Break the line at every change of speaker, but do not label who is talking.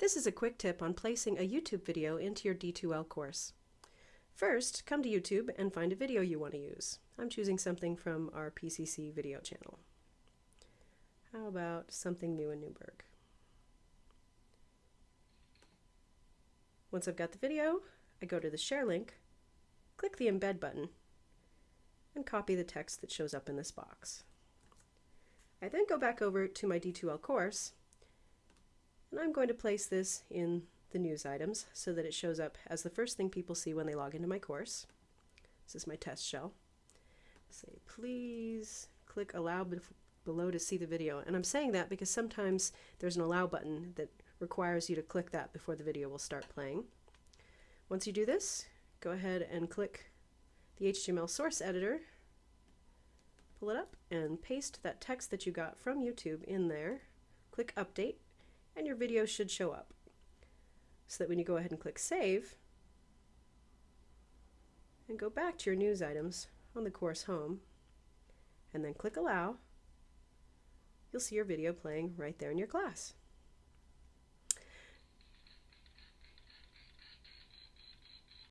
This is a quick tip on placing a YouTube video into your D2L course. First, come to YouTube and find a video you want to use. I'm choosing something from our PCC video channel. How about something new in Newberg? Once I've got the video, I go to the share link, click the embed button, and copy the text that shows up in this box. I then go back over to my D2L course I'm going to place this in the news items so that it shows up as the first thing people see when they log into my course. This is my test shell. Say, please click allow below to see the video. And I'm saying that because sometimes there's an allow button that requires you to click that before the video will start playing. Once you do this, go ahead and click the HTML source editor, pull it up, and paste that text that you got from YouTube in there. Click update, and your video should show up. So that when you go ahead and click save, and go back to your news items on the course home, and then click allow, you'll see your video playing right there in your class.